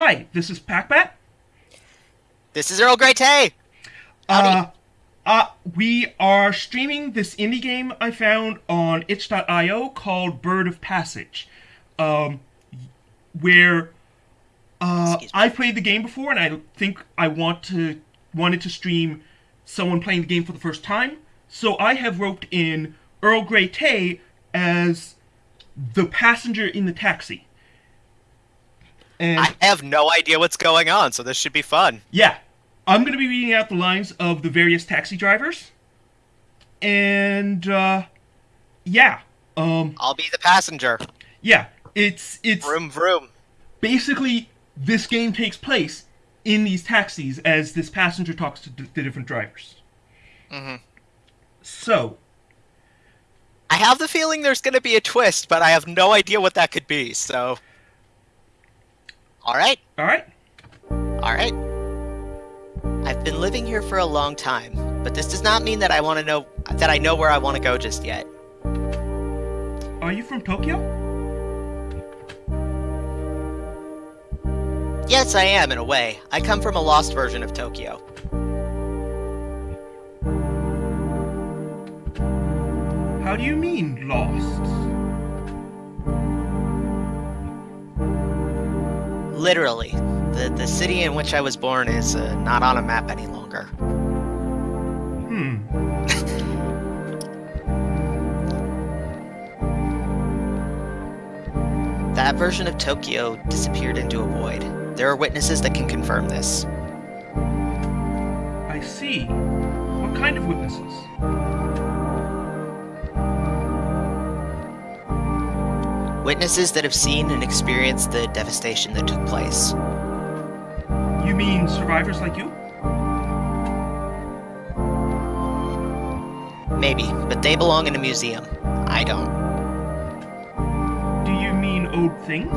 Hi, this is Packbat. This is Earl Grey Tay. Uh, uh, we are streaming this indie game I found on itch.io called Bird of Passage, um, where uh, I've played the game before, and I think I want to wanted to stream someone playing the game for the first time. So I have roped in Earl Grey Tay as the passenger in the taxi. And I have no idea what's going on, so this should be fun. yeah, I'm going to be reading out the lines of the various taxi drivers. And uh yeah, um I'll be the passenger. yeah, it's it's Vroom vroom. basically this game takes place in these taxis as this passenger talks to d- the different drivers. Mhm. So, I have the feeling there's going to be a twist, but I have no idea what that could be. So, all right, all right. all right. I've been living here for a long time, but this does not mean that I want to know that I know where I want to go just yet. Are you from Tokyo? Yes, I am in a way. I come from a lost version of Tokyo. How do you mean lost? Literally, the the city in which I was born is uh, not on a map any longer. Hmm. That version of Tokyo disappeared into a void. There are witnesses that can confirm this. I see. What kind of witnesses? Witnesses that have seen and experienced the devastation that took place. You mean survivors like you? Maybe, but they belong in a museum. I don't. Do you mean old things?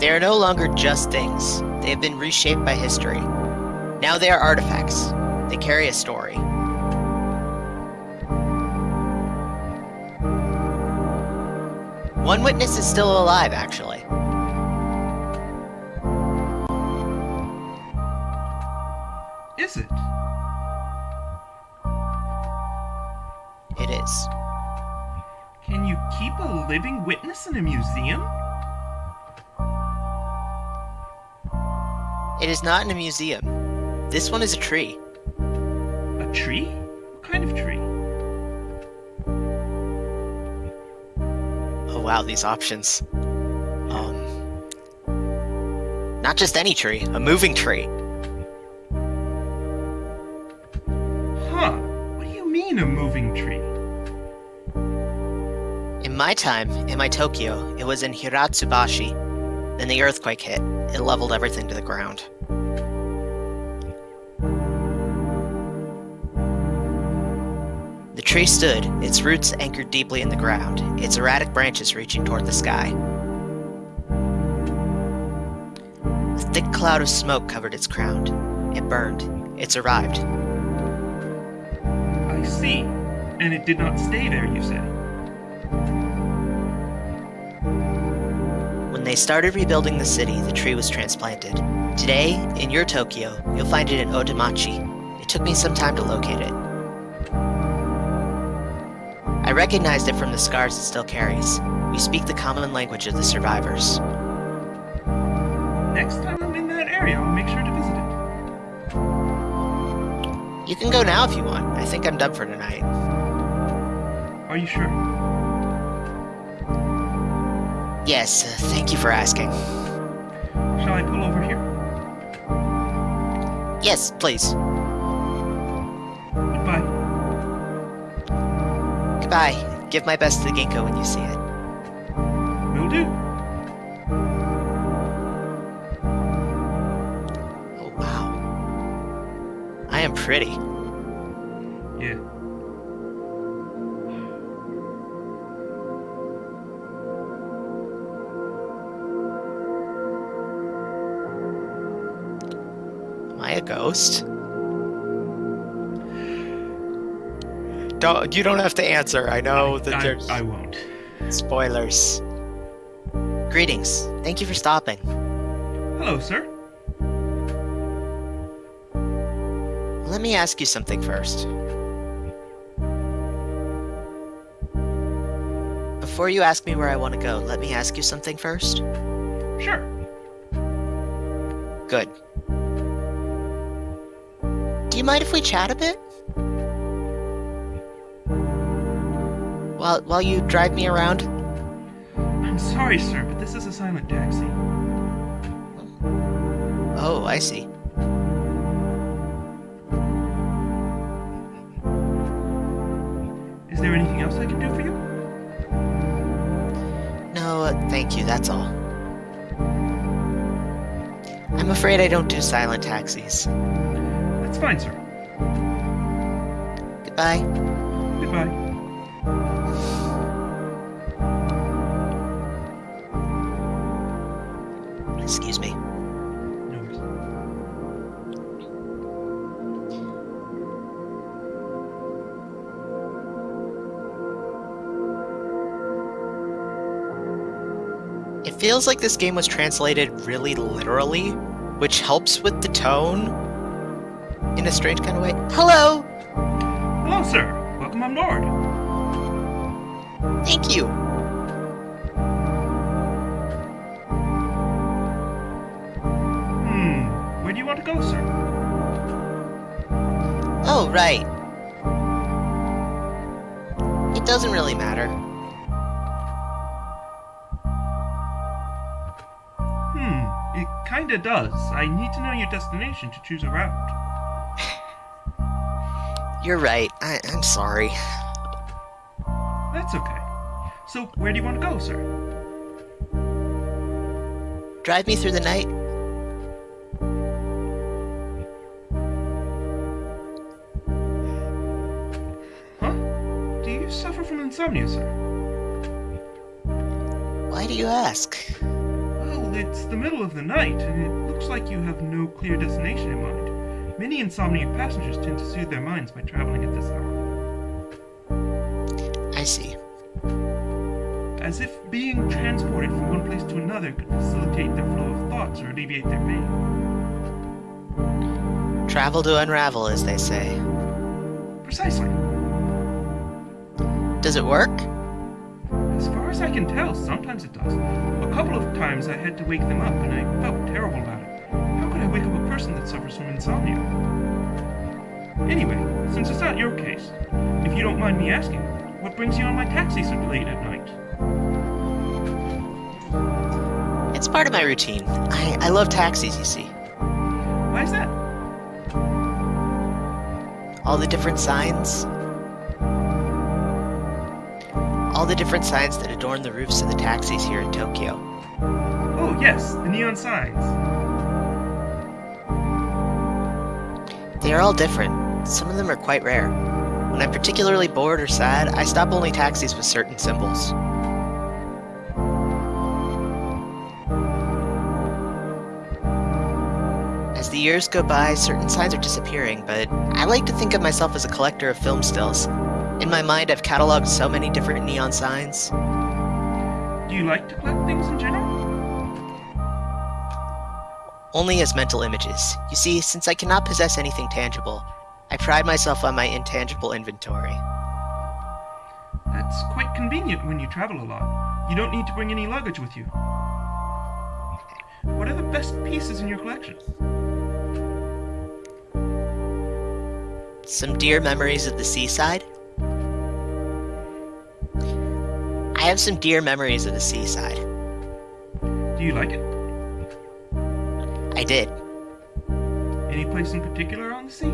They are no longer just things. They have been reshaped by history. Now they are artifacts. They carry a story. One witness is still alive, actually. Is it? It is. Can you keep a living witness in a museum? It is not in a museum. This one is a tree. A tree? Wow, these options. Um. Not just any tree, a moving tree. Huh. What do you mean a moving tree? In my time, in my Tokyo, it was in Hitotsubashi. Then the earthquake hit. It leveled everything to the ground. Tree stood, its roots anchored deeply in the ground, its erratic branches reaching toward the sky. A thick cloud of smoke covered its crown. It burned. It's arrived. I see. And it did not stay there, you say? When they started rebuilding the city, the tree was transplanted. Today, in your Tokyo, you'll find it in Otemachi. It took me some time to locate it. I recognized it from the scars it still carries. We speak the common language of the survivors. Next time I'm in that area, I'll make sure to visit it. You can go now if you want. I think I'm done for tonight. Are you sure? Yes, uh, thank you for asking. Shall I pull over here? Yes, please. Goodbye. Give my best to the Ginkgo when you see it. Will do. Oh, wow. I am pretty. Yeah. Am I a ghost? Don't you don't have to answer. I know that I, there's I won't. spoilers. Greetings. Thank you for stopping. Hello, sir. Let me ask you something first. Before you ask me where I want to go, let me ask you something first. Sure. Good. Do you mind if we chat a bit? While while you drive me around? I'm sorry, sir, but this is a silent taxi. Oh, I see. Is there anything else I can do for you? No, uh, thank you, that's all. I'm afraid I don't do silent taxis. That's fine, sir. Goodbye. Goodbye. Excuse me. It feels like this game was translated really literally, which helps with the tone in a strange kind of way. Hello! Hello, sir. Welcome on board. Thank you. Want to go, sir? Oh, right. It doesn't really matter. Hmm. It kinda does. I need to know your destination to choose a route. You're right. I- I'm sorry. That's okay. So, where do you want to go, sir? Drive me through the night. From insomnia, sir? Why do you ask? Well, it's the middle of the night, and it looks like you have no clear destination in mind. Many insomniac passengers tend to soothe their minds by traveling at this hour, I see. as if being transported from one place to another could facilitate their flow of thoughts or alleviate their pain. Travel to unravel, as they say. Precisely. Does it work? As far as I can tell, sometimes it does. A couple of times I had to wake them up, and I felt terrible about it. How could I wake up a person that suffers from insomnia? Anyway, since it's not your case, if you don't mind me asking, what brings you on my taxi so late at night? It's part of my routine. I, I love taxis, you see. Why is that? All the different signs. All the different signs that adorn the roofs of the taxis here in Tokyo. Oh, yes, the neon signs. They are all different. Some of them are quite rare. When I'm particularly bored or sad, I stop only taxis with certain symbols. As the years go by, certain signs are disappearing, but I like to think of myself as a collector of film stills. In my mind, I've cataloged so many different neon signs. Do you like to collect things in general? Only as mental images. You see, since I cannot possess anything tangible, I pride myself on my intangible inventory. That's quite convenient when you travel a lot. You don't need to bring any luggage with you. What are the best pieces in your collection? Some dear memories of the seaside. Have some dear memories of the seaside. Do you like it? I did. Any place in particular on the sea?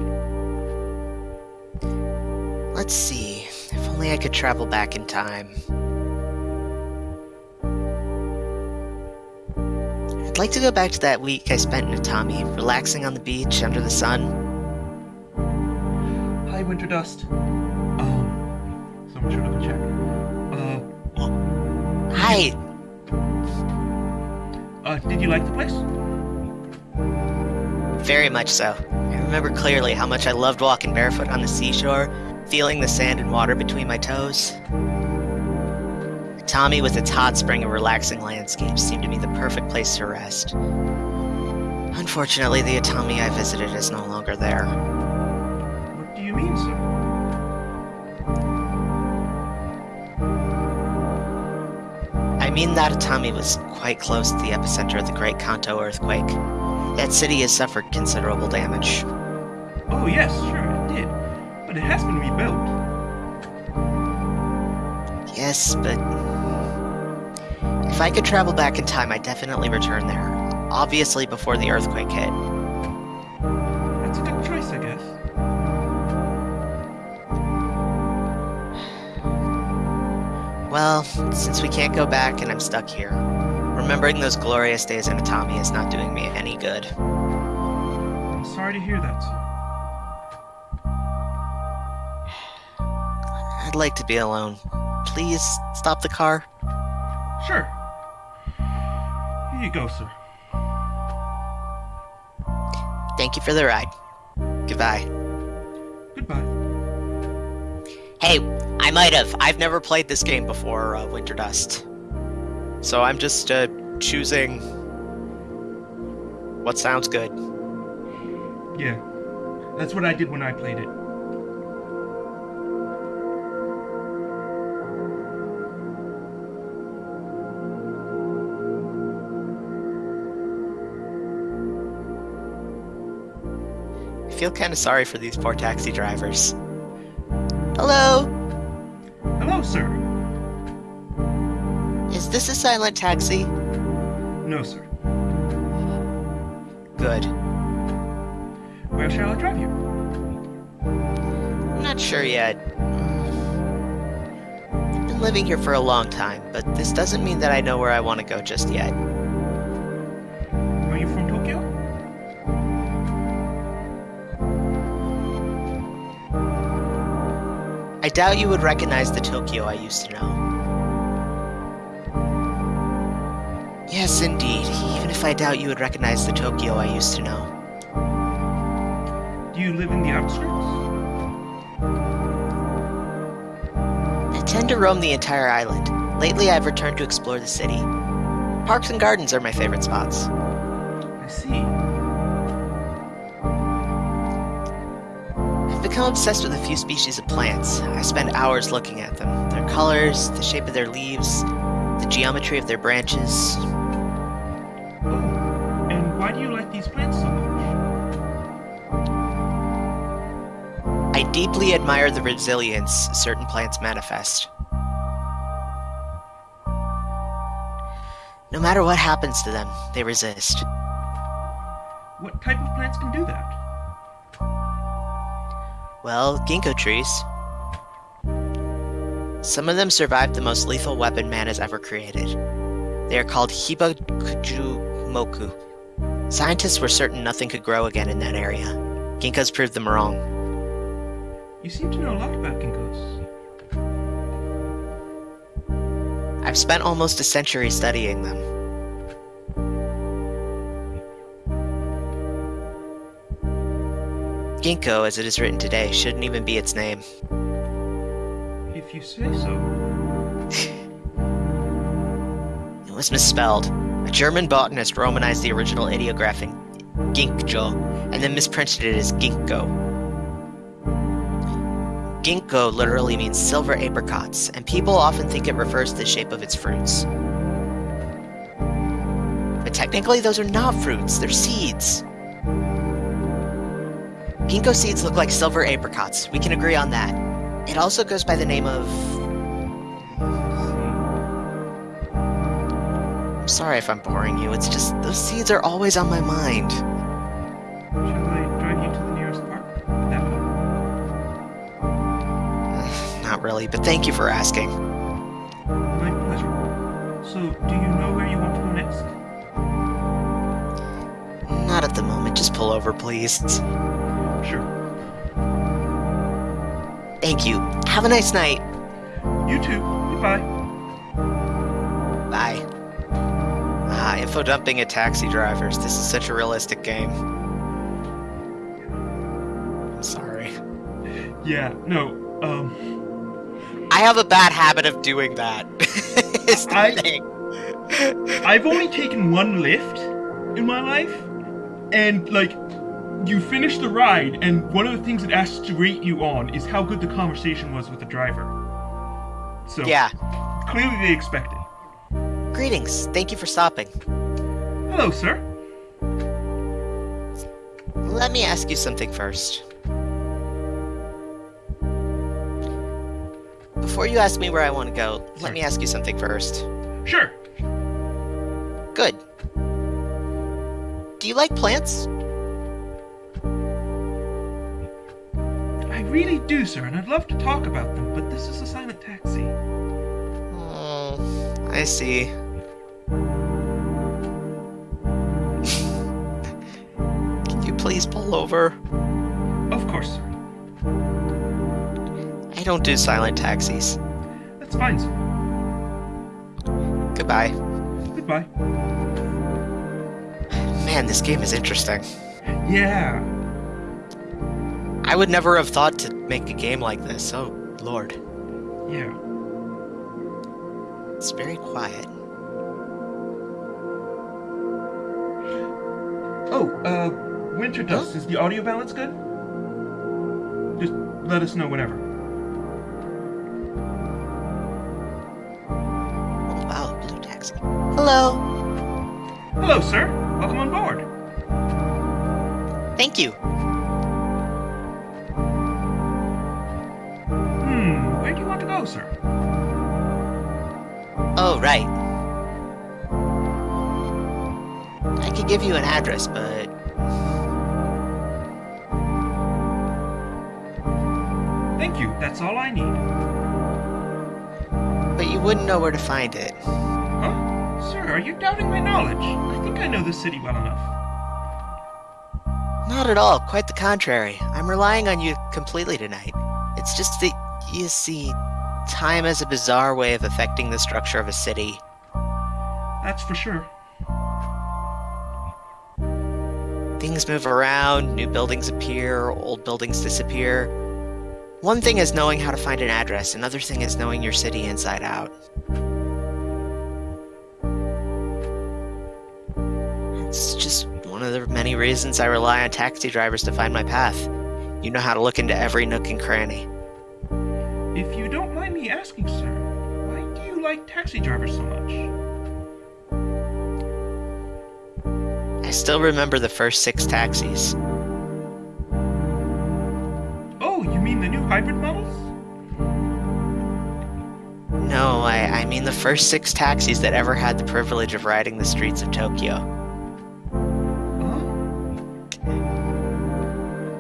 Let's see. If only I could travel back in time. I'd like to go back to that week I spent in Atami, relaxing on the beach under the sun. Hi, Winter Dust. Um, someone showed up to Uh, uh, did you like the place? Very much so. I remember clearly how much I loved walking barefoot on the seashore, feeling the sand and water between my toes. Atami with its hot spring and relaxing landscapes seemed to be the perfect place to rest. Unfortunately, the Atami I visited is no longer there. Mean that Atami was quite close to the epicenter of the Great Kanto earthquake. That city has suffered considerable damage. Oh, yes, sure, it did. But it has been rebuilt. Yes, but if I could travel back in time, I'd definitely return there. Obviously before the earthquake hit. Well, since we can't go back and I'm stuck here, remembering those glorious days in Atami is not doing me any good. I'm sorry to hear that, sir. I'd like to be alone. Please stop the car. Sure. Here you go, sir. Thank you for the ride. Goodbye. Goodbye. Hey, I might have. I've never played this game before, uh, Winter Dust. So I'm just uh, choosing what sounds good. Yeah. That's what I did when I played it. I feel kind of sorry for these poor taxi drivers. Hello, Hello, sir. is this a silent taxi? No, sir. Good. Where shall I drive you? I'm not sure yet. I've been living here for a long time, but this doesn't mean that I know where I want to go just yet. Doubt you would recognize the Tokyo I used to know. Yes, indeed. Even if I doubt you would recognize the Tokyo I used to know. Do you live in the outskirts? I tend to roam the entire island. Lately, I've returned to explore the city. Parks and gardens are my favorite spots. I see. I've obsessed with a few species of plants. I spend hours looking at them. Their colors, the shape of their leaves, the geometry of their branches. Oh. And why do you like these plants so much? I deeply admire the resilience certain plants manifest. No matter what happens to them, they resist. What type of plants can do that? Well, ginkgo trees. Some of them survived the most lethal weapon man has ever created. They are called Hibakujumoku. Scientists were certain nothing could grow again in that area. Ginkgos proved them wrong. You seem to know a lot about ginkgos. I've spent almost a century studying them. Ginkgo, as it is written today, shouldn't even be its name. If you say so. It was misspelled. A German botanist romanized the original ideographic Ginkyo and then misprinted it as Ginkgo. Ginkgo literally means silver apricots, and people often think it refers to the shape of its fruits. But technically, those are not fruits, they're seeds. Ginkgo seeds look like silver apricots. We can agree on that. It also goes by the name of. I'm sorry if I'm boring you, it's just those seeds are always on my mind. Shall I drive you to the nearest park? That? Not really, but thank you for asking. My pleasure. So, do you know where you want to go next? Not at the moment, just pull over, please. Sure. Thank you. Have a nice night. You too. Goodbye. Bye. Ah, info dumping at taxi drivers. This is such a realistic game. I'm sorry. Yeah, no. Um, I have a bad habit of doing that. is the I- thing. I've only taken one lift in my life, and like, you finish the ride, and one of the things it asks to rate you on is how good the conversation was with the driver. So Yeah. clearly they expected. Greetings. Thank you for stopping. Hello, sir. Let me ask you something first. Before you ask me where I want to go, let me ask you something first. Sure. Good. Do you like plants? Really do, sir, and I'd love to talk about them, but this is a silent taxi. Oh, I see. Can you please pull over? Of course, sir. I don't do silent taxis. That's fine, sir. Goodbye. Goodbye. Man, this game is interesting. Yeah. I would never have thought to make a game like this. Oh, Lord. Yeah. It's very quiet. Oh, uh, Winter Dust, is the audio balance good? Just let us know whenever. Oh, wow, blue taxi. Hello. Hello, sir. Welcome on board. Thank you. Where do you want to go, sir? Oh, right. I could give you an address, but Thank you, that's all I need. but you wouldn't know where to find it. Huh? Sir, are you doubting my knowledge? I think I know this city well enough. Not at all, quite the contrary. I'm relying on you completely tonight. It's just that, you see, time has a bizarre way of affecting the structure of a city. That's for sure. Things move around, new buildings appear, old buildings disappear. One thing is knowing how to find an address, another thing is knowing your city inside out. It's just one of the many reasons I rely on taxi drivers to find my path. You know how to look into every nook and cranny. If you don't mind me asking, sir, why do you like taxi drivers so much? I still remember the first six taxis. Oh, you mean the new hybrid models? No, I, I mean the first six taxis that ever had the privilege of riding the streets of Tokyo. Oh. Huh?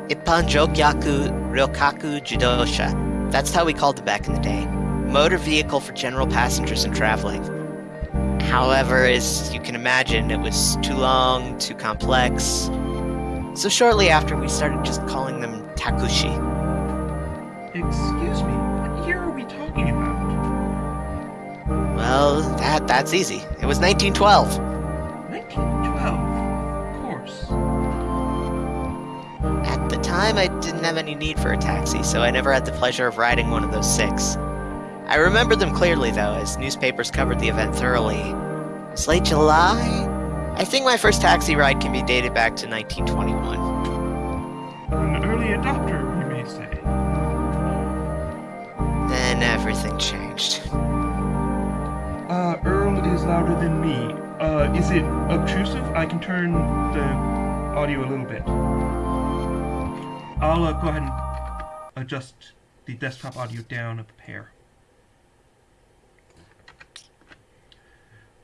Ippan Jokyaku Ryokaku Jidosha. That's how we called it back in the day. Motor vehicle for general passengers and traveling. However, as you can imagine, it was too long, too complex. So shortly after, we started just calling them Takushi. Excuse me, what year are we talking about? Well, that that's easy. It was 1912. 1912. Time, I didn't have any need for a taxi, so I never had the pleasure of riding one of those six. I remember them clearly, though, as newspapers covered the event thoroughly. It was late July? I think my first taxi ride can be dated back to 1921. An early adopter, you may say. Then everything changed. Uh, Earl is louder than me. Uh, is it obtrusive? I can turn the audio a little bit. I'll uh, go ahead and adjust the desktop audio down a pair.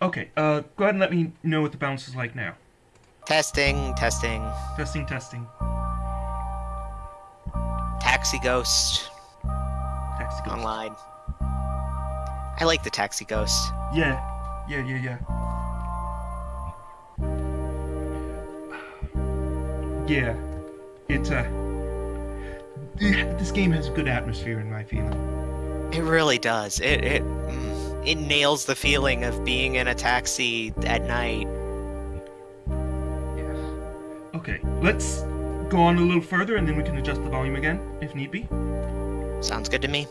Okay, uh, go ahead and let me know what the balance is like now. Testing, testing. Testing, testing. Taxi Ghost Taxi ghost. online. I like the Taxi Ghost. Yeah, yeah, yeah, yeah. Yeah, it's a. This game has a good atmosphere in my feeling. It really does. It it it nails the feeling of being in a taxi at night. Okay, let's go on a little further and then we can adjust the volume again if need be. Sounds good to me.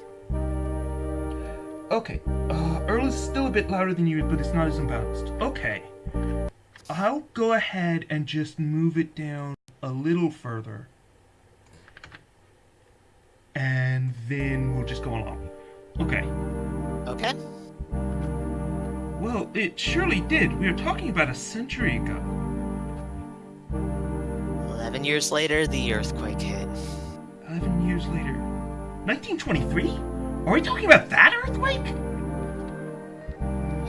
Okay. Uh, Earl is still a bit louder than you, but it's not as imbalanced. Okay. I'll go ahead and just move it down a little further. And then we'll just go along. Okay. Okay. Well, it surely did. We were talking about a century ago. Eleven years later, the earthquake hit. 11 years later. 1923? Are we talking about that earthquake?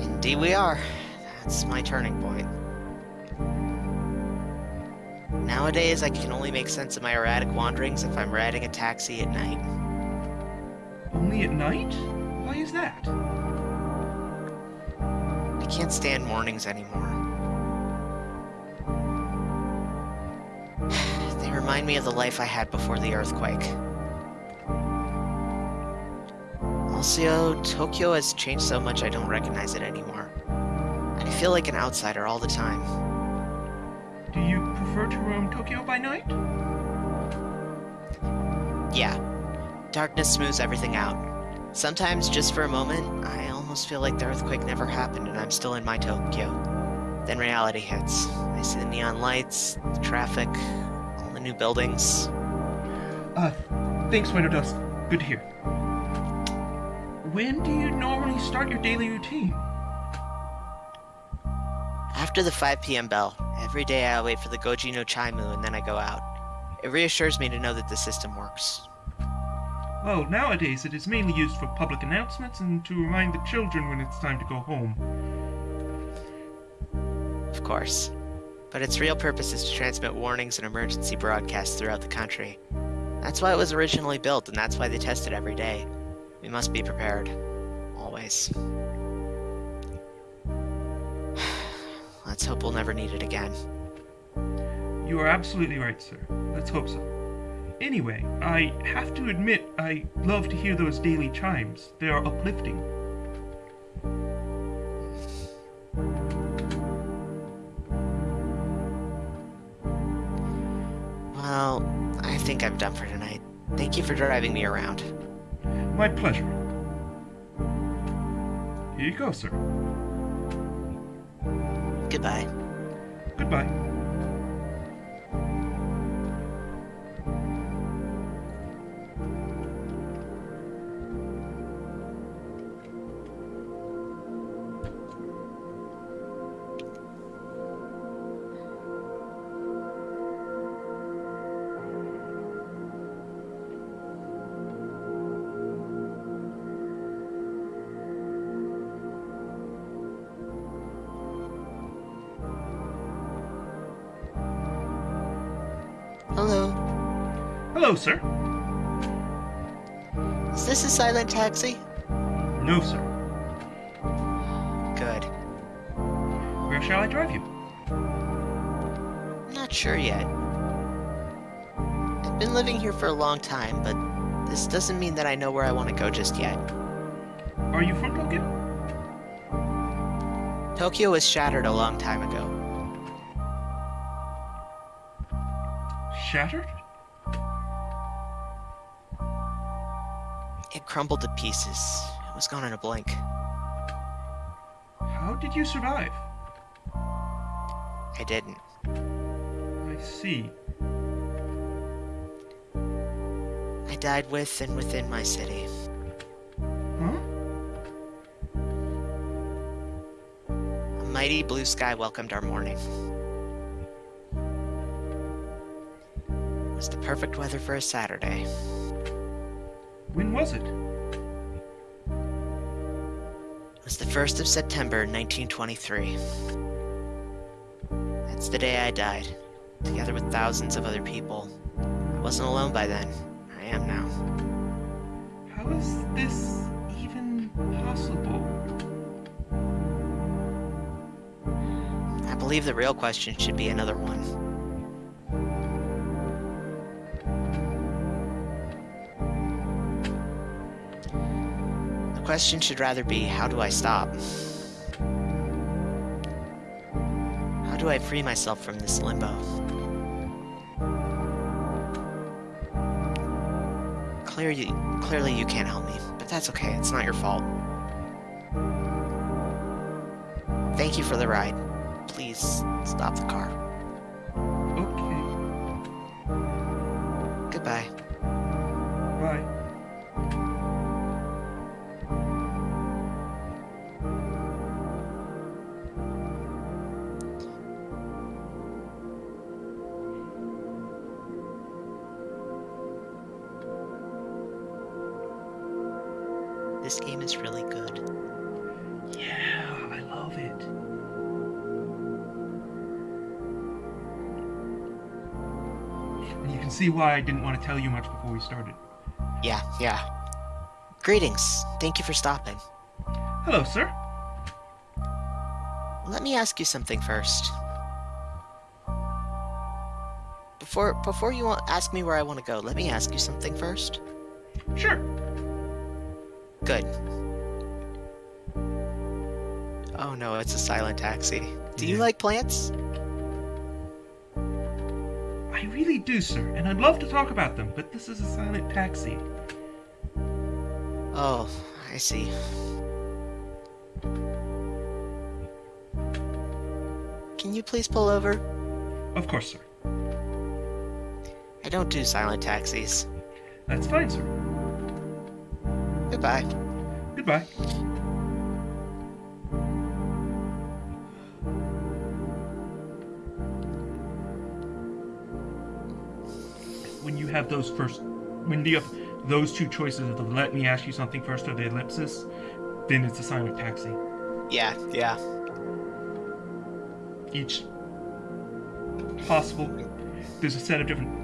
Indeed, we are. That's my turning point. Nowadays, I can only make sense of my erratic wanderings if I'm riding a taxi at night. Only at night? Why is that? I can't stand mornings anymore. They remind me of the life I had before the earthquake. Also, Tokyo has changed so much I don't recognize it anymore. I feel like an outsider all the time. Do you prefer to roam Tokyo by night? Yeah, darkness smooths everything out. Sometimes, just for a moment, I almost feel like the earthquake never happened and I'm still in my Tokyo. Then reality hits. I see the neon lights, the traffic, all the new buildings. Uh, thanks, Winter Dust. Good to hear. When do you normally start your daily routine? After the 5 p.m. bell, every day I wait for the Goji no Chaimu and then I go out. It reassures me to know that the system works. Well, nowadays it is mainly used for public announcements and to remind the children when it's time to go home. Of course. But its real purpose is to transmit warnings and emergency broadcasts throughout the country. That's why it was originally built, and that's why they test it every day. We must be prepared. Always. Let's hope we'll never need it again. You are absolutely right, sir. Let's hope so. Anyway, I have to admit I love to hear those daily chimes. They are uplifting. Well, I think I'm done for tonight. Thank you for driving me around. My pleasure. Here you go, sir. Goodbye. Goodbye. Hello, sir. Is this a silent taxi? No, sir. Good. Where shall I drive you? Not sure yet. I've been living here for a long time, but this doesn't mean that I know where I want to go just yet. Are you from Tokyo? Tokyo was shattered a long time ago. Shattered? Crumbled to pieces. It was gone in a blink. How did you survive? I didn't. I see. I died with and within my city. Huh? A mighty blue sky welcomed our morning. It was the perfect weather for a Saturday. When was it? It was the 1st of September, 1923. That's the day I died, together with thousands of other people. I wasn't alone by then. I am now. How is this even possible? I believe the real question should be another one. Question should rather be how do I stop? How do I free myself from this limbo? Clearly, clearly you can't help me, but that's okay. It's not your fault. Thank you for the ride. Please stop the car. Why I didn't want to tell you much before we started. Yeah, yeah. Greetings. Thank you for stopping. Hello, sir. Let me ask you something first. Before before you ask me where I want to go, let me ask you something first. Sure. Good. Oh no, it's a silent taxi. Do you like plants? I really do, sir, and I'd love to talk about them, but this is a silent taxi. Oh, I see. Can you please pull over? Of course, sir. I don't do silent taxis. That's fine, sir. Goodbye. Goodbye. Have those first, when you have those two choices of the let me ask you something first or the ellipsis, then it's a sign of taxi. Yeah, yeah. Each possible, there's a set of different.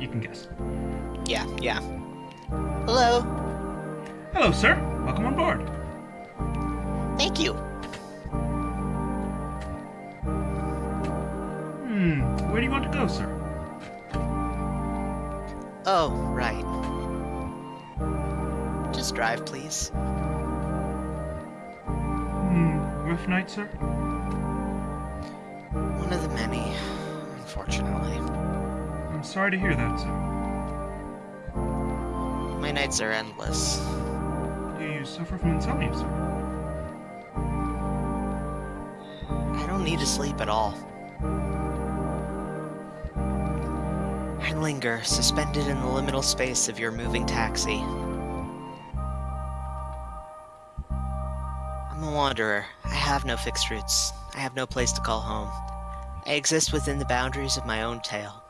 You can guess. Yeah, yeah. Hello. Hello, sir. Welcome on board. Thank you. Hmm. Where do you want to go, sir? Oh, right. Just drive, please. Hmm. Rough night, sir. One of the many, unfortunately. I'm sorry to hear that, sir. My nights are endless. Do you suffer from insomnia, sir? I don't need to sleep at all. Linger, suspended in the liminal space of your moving taxi. I'm a wanderer. I have no fixed roots. I have no place to call home. I exist within the boundaries of my own tale.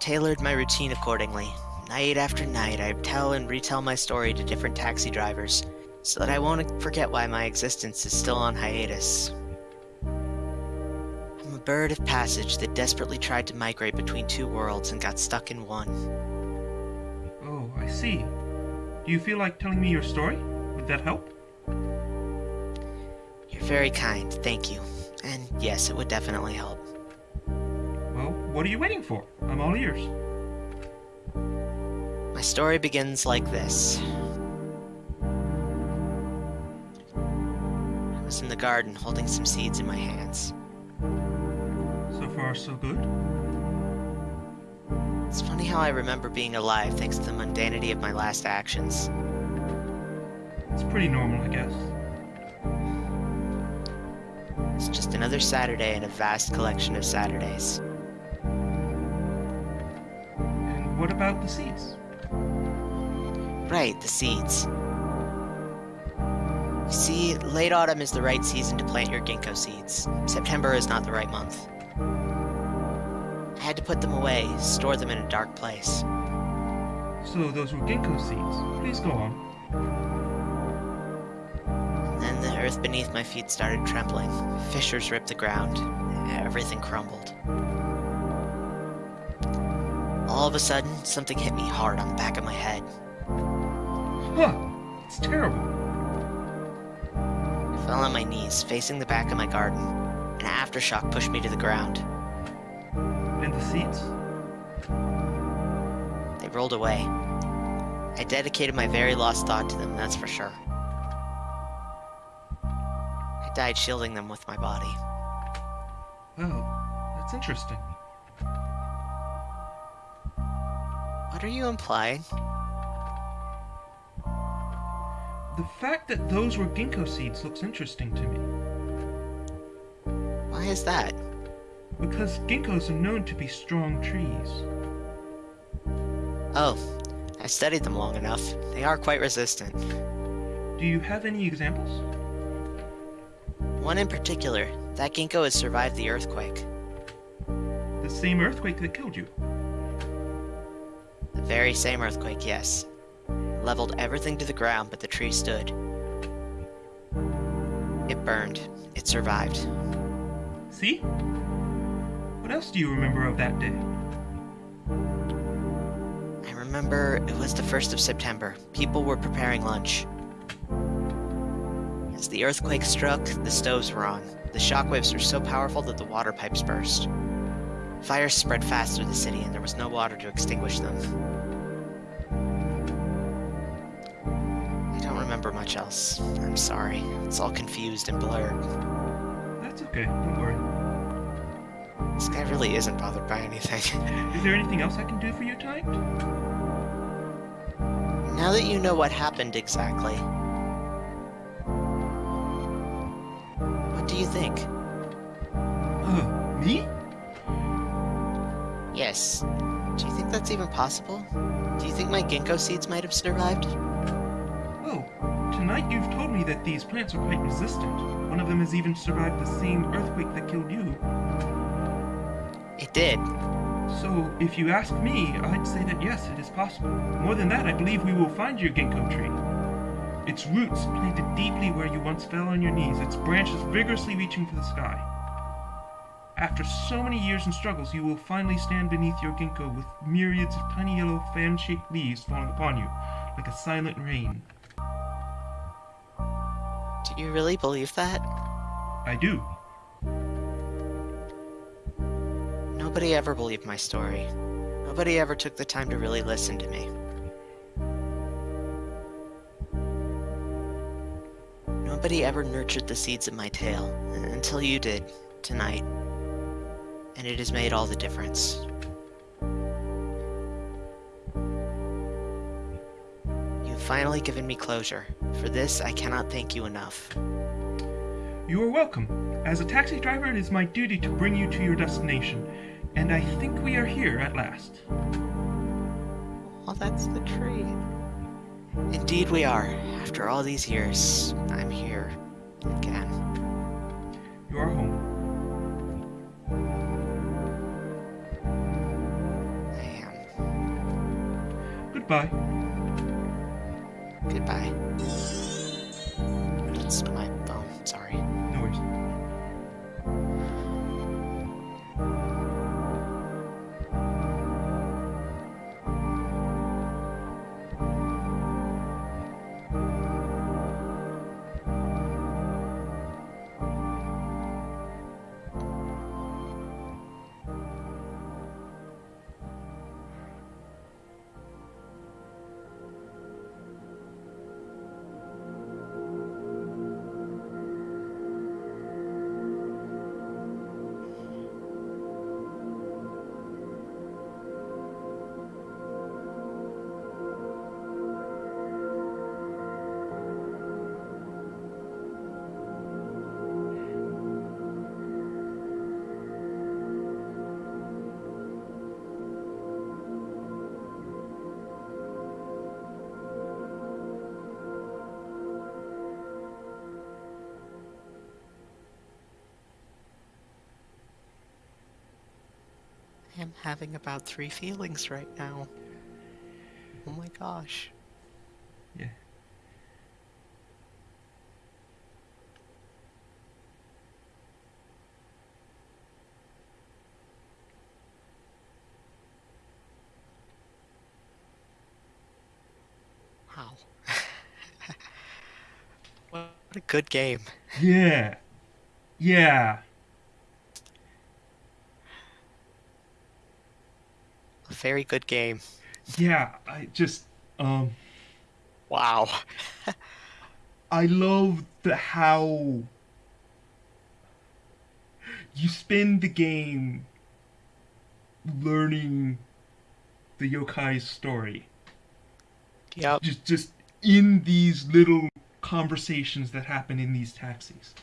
Tailored my routine accordingly. Night after night, I tell and retell my story to different taxi drivers, so that I won't forget why my existence is still on hiatus. Bird of passage that desperately tried to migrate between two worlds and got stuck in one. Oh, I see. Do you feel like telling me your story? Would that help? You're very kind, thank you. And yes, it would definitely help. Well, what are you waiting for? I'm all ears. My story begins like this. I was in the garden holding some seeds in my hands. Far, so good. It's funny how I remember being alive thanks to the mundanity of my last actions. It's pretty normal, I guess. It's just another Saturday in a vast collection of Saturdays. And what about the seeds? Right, the seeds. You see, late autumn is the right season to plant your ginkgo seeds. September is not the right month. I had to put them away, store them in a dark place. So those were ginkgo seeds. Please go on. Then the earth beneath my feet started trembling. Fissures ripped the ground. Everything crumbled. All of a sudden, something hit me hard on the back of my head. Huh. It's terrible. I fell on my knees, facing the back of my garden. An aftershock pushed me to the ground. And the seeds? They rolled away. I dedicated my very lost thought to them, that's for sure. I died shielding them with my body. Oh, that's interesting. What are you implying? The fact that those were ginkgo seeds looks interesting to me, Why is that? Because ginkgos are known to be strong trees. Oh, I've studied them long enough. They are quite resistant. Do you have any examples? One in particular, that ginkgo has survived the earthquake. The same earthquake that killed you. The very same earthquake, yes. Leveled everything to the ground, but the tree stood. It burned. It survived. See? What else do you remember of that day? I remember it was the 1st of September. People were preparing lunch. As the earthquake struck, the stoves were on. The shockwaves were so powerful that the water pipes burst. Fires spread fast through the city, and there was no water to extinguish them. I don't remember much else. I'm sorry. It's all confused and blurred. That's okay, don't worry. This guy really isn't bothered by anything. Is there anything else I can do for you tonight? now that you know what happened exactly, what do you think? Uh, me? Yes. Do you think that's even possible? Do you think my ginkgo seeds might have survived? Oh, tonight you've told me that these plants are quite resistant. One of them has even survived the same earthquake that killed you. It did. So, if you ask me, I'd say that yes, it is possible. More than that, I believe we will find your ginkgo tree. Its roots planted deeply where you once fell on your knees, its branches vigorously reaching for the sky. After so many years and struggles, you will finally stand beneath your ginkgo with myriads of tiny yellow fan-shaped leaves falling upon you, like a silent rain. Do you really believe that? I do. Nobody ever believed my story. Nobody ever took the time to really listen to me. Nobody ever nurtured the seeds of my tale until you did tonight. And it has made all the difference. You've finally given me closure. For this, I cannot thank you enough. You are welcome. As a taxi driver, it is my duty to bring you to your destination, and I think we are here at last. Oh, that's the tree. Indeed, we are. After all these years, I'm here again. You are home. I am. Goodbye. Goodbye. It's my am having about three feelings right now. Oh my gosh. Yeah. Wow. what a good game. Yeah. Yeah. Very good game. Yeah. I just um Wow. I love the how you spend the game learning the yokai's story. Yep. Just just in these little conversations that happen in these taxis.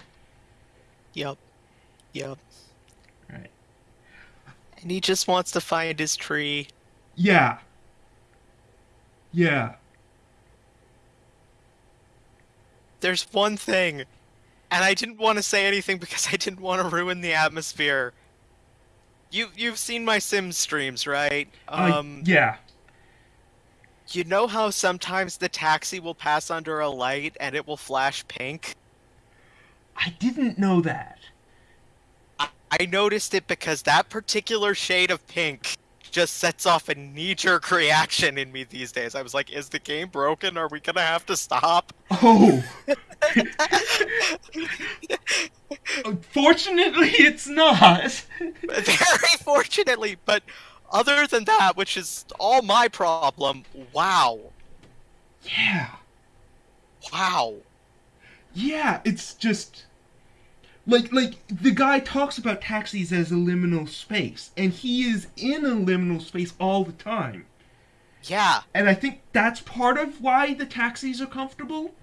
Yep. Yep. Right. And he just wants to find his tree. Yeah. Yeah. There's one thing, and I didn't want to say anything because I didn't want to ruin the atmosphere. You you've seen my Sims streams, right? Uh, Um, yeah. you know how sometimes the taxi will pass under a light and it will flash pink. I didn't know that. I, noticed it because that particular shade of pink just sets off a knee-jerk reaction in me these days. I was like, is the game broken? Are we gonna have to stop? Oh. Unfortunately, it's not. Very fortunately, but other than that, which is all my problem, wow. Yeah. Wow. Yeah, it's just like like the guy talks about taxis as a liminal space, and he is in a liminal space all the time. Yeah. And I think that's part of why the taxis are comfortable,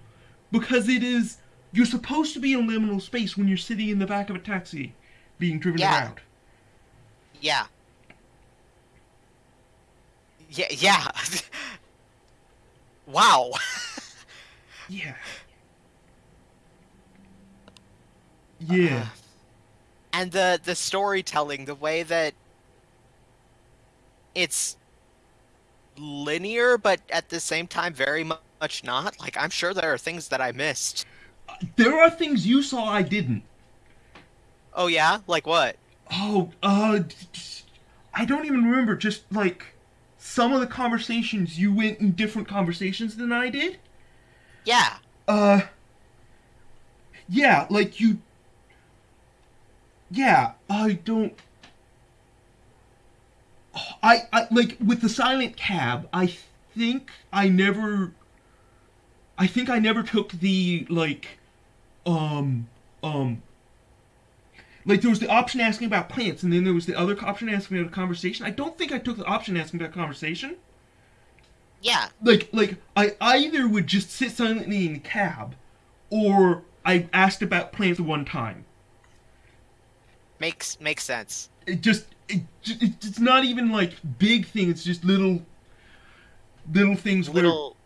because it is you're supposed to be in a liminal space when you're sitting in the back of a taxi, being driven Yeah. around. Yeah. Yeah, yeah. wow. Yeah. Yeah. and the the storytelling, the way that it's linear but at the same time very mu- much not. Like I'm sure there are things that I missed. There are things you saw I didn't. Oh yeah? Like what? Oh, uh, I don't even remember. Just like some of the conversations, you went in different conversations than I did. Yeah. Uh, yeah, like you. Yeah, I don't. I, I like with the silent cab. I think I never. I think I never took the like, um, um. Like there was the option asking about plants, and then there was the other option asking about a conversation. I don't think I took the option asking about conversation Yeah. like like I either would just sit silently in the cab, or I asked about plants one time. Makes makes sense. It just it, it's not even like big thing. It's just little little things where Little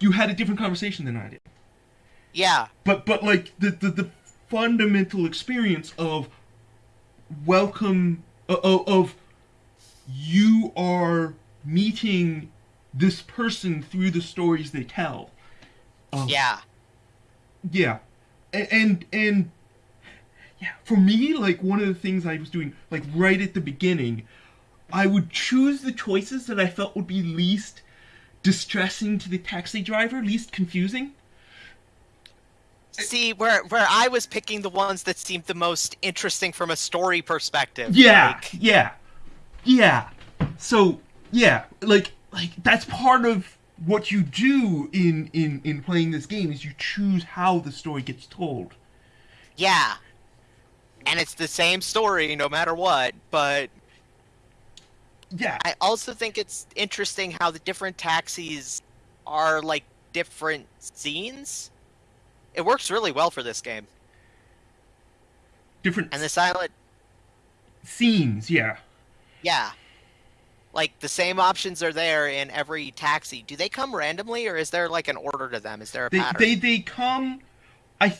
you had a different conversation than I did. Yeah. But but like the the, the fundamental experience of welcome uh, of, of you are meeting this person through the stories they tell. Um, Yeah. Yeah, and, and and yeah, for me, like one of the things I was doing, like right at the beginning, I would choose the choices that I felt would be least distressing to the taxi driver, least confusing. See, where where I was picking the ones that seemed the most interesting from a story perspective. Yeah, like- yeah, yeah. So yeah, like like that's part of what you do in in in playing this game is you choose how the story gets told. yeah. And it's the same story no matter what, but Yeah, I also think it's interesting how the different taxis are like different scenes. It works really well for this game. different And the silent scenes. Yeah. yeah. Like the same options are there in every taxi. Do they come randomly or is there like an order to them? Is there a They, pattern? they they come. I,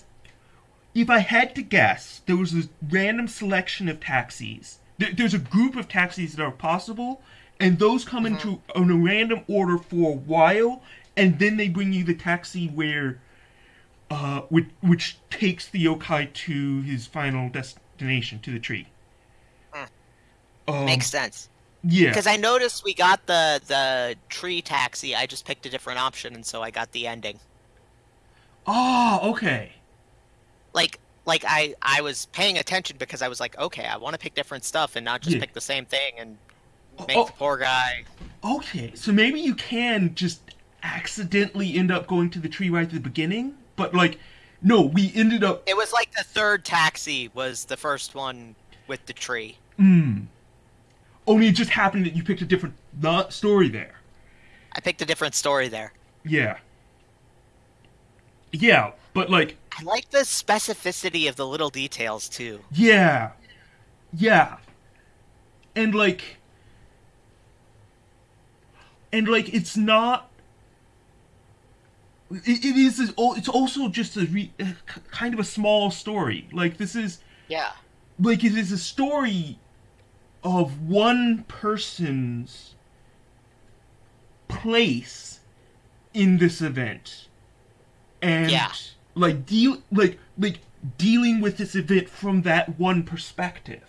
if I had to guess, there was a random selection of taxis. There, there's a group of taxis that are possible, and those come into in a random order for a while, and then they bring you the taxi where, uh, which which takes the yokai to his final destination, to the tree. Mm. Um, Makes sense. yeah. Because I noticed we got the the tree taxi. I just picked a different option, and so I got the ending. Oh, okay. Like like I I was paying attention because I was like, okay, I want to pick different stuff and not just Yeah. pick the same thing and make Oh, the poor guy. Okay, so maybe you can just accidentally end up going to the tree right at the beginning, but like, no, we ended up. It was like the third taxi was the first one with the tree. Mm. Only it just happened that you picked a different story there. I picked a different story there. Yeah. Yeah, but like, I like the specificity of the little details too. yeah. Yeah. And like, and like, it's not. It, it is. It's also just a re, uh, kind of a small story. Like this is Yeah. like it is a story of one person's place in this event and Yeah. Like deal like like dealing with this event from that one perspective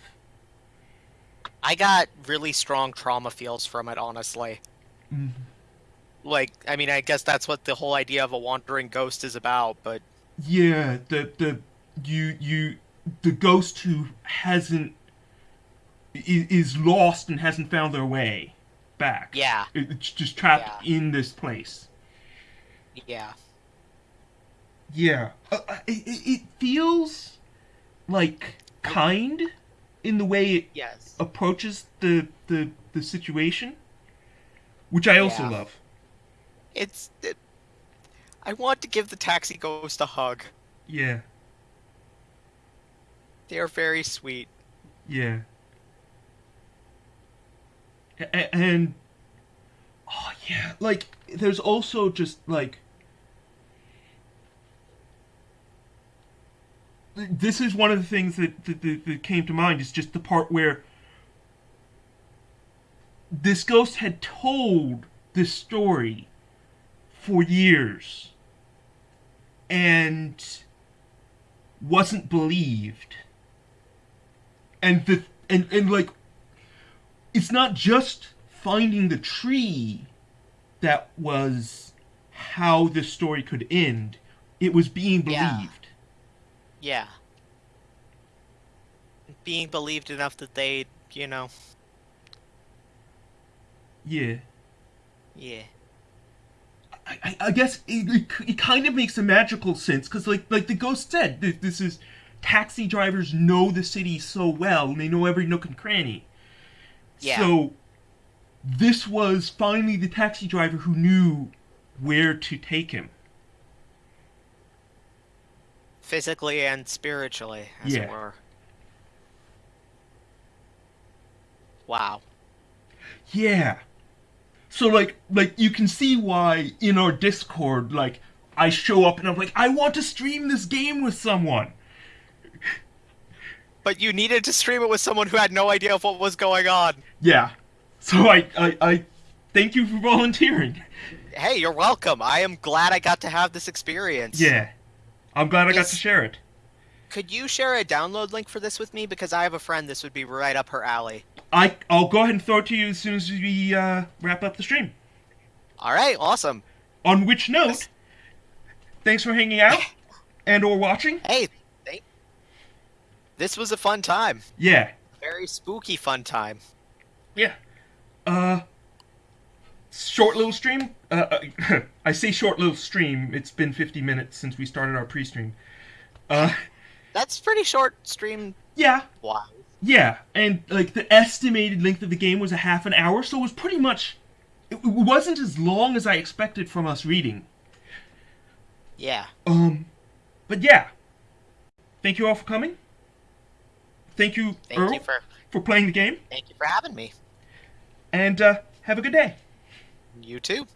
I got really strong trauma feels from it, honestly. Mm-hmm. Like, I mean, I guess that's what the whole idea of a wandering ghost is about, but yeah the the you you the ghost who hasn't is, is lost and hasn't found their way back Yeah. It's just trapped Yeah. in this place yeah. Yeah, uh, uh, it, it it feels like kind in the way it Yes. approaches the the the situation, which I also Yeah. love. It's. It, I want to give the taxi ghost a hug. Yeah, They are very sweet. yeah, A- a- and oh yeah, like there's also just like this is one of the things that that, that, that came to mind is just the part where this ghost had told this story for years and wasn't believed. And the and, and like it's not just finding the tree that was how this story could end. It was being believed. Yeah. Yeah. Being believed enough that they, you know, yeah yeah. I, I- I guess it, it, it kind of makes a magical sense because like like the ghost said th- this is taxi drivers know the city so well and they know every nook and cranny Yeah. so this was finally the taxi driver who knew where to take him Physically and spiritually, as Yeah. it were. Wow. Yeah. So like like you can see why in our Discord like I show up and I'm like I want to stream this game with someone. But you needed to stream it with someone who had no idea of what was going on. Yeah. So I I, I thank you for volunteering. Hey, you're welcome. I am glad I got to have this experience. Yeah. I'm glad I got to share it. Could you share a download link for this with me? Because I have a friend this would be right up her alley. I I'll go ahead and throw it to you as soon as we uh, wrap up the stream. All right, awesome. On which note, thanks for hanging out and or watching. Hey, thank- this was a fun time. Yeah. Very spooky fun time. Yeah. Uh short little stream. Uh, uh I say short little stream. It's been 50 minutes since we started our pre-stream. Uh That's pretty short stream yeah. wise. Yeah, and like the estimated length of the game was a half an hour, so it was pretty much it it wasn't as long as I expected from us reading. Yeah. Um but yeah. Thank you all for coming. Thank you, Thank Earl, you for for playing the game, thank you for having me. and uh, have a good day. You too.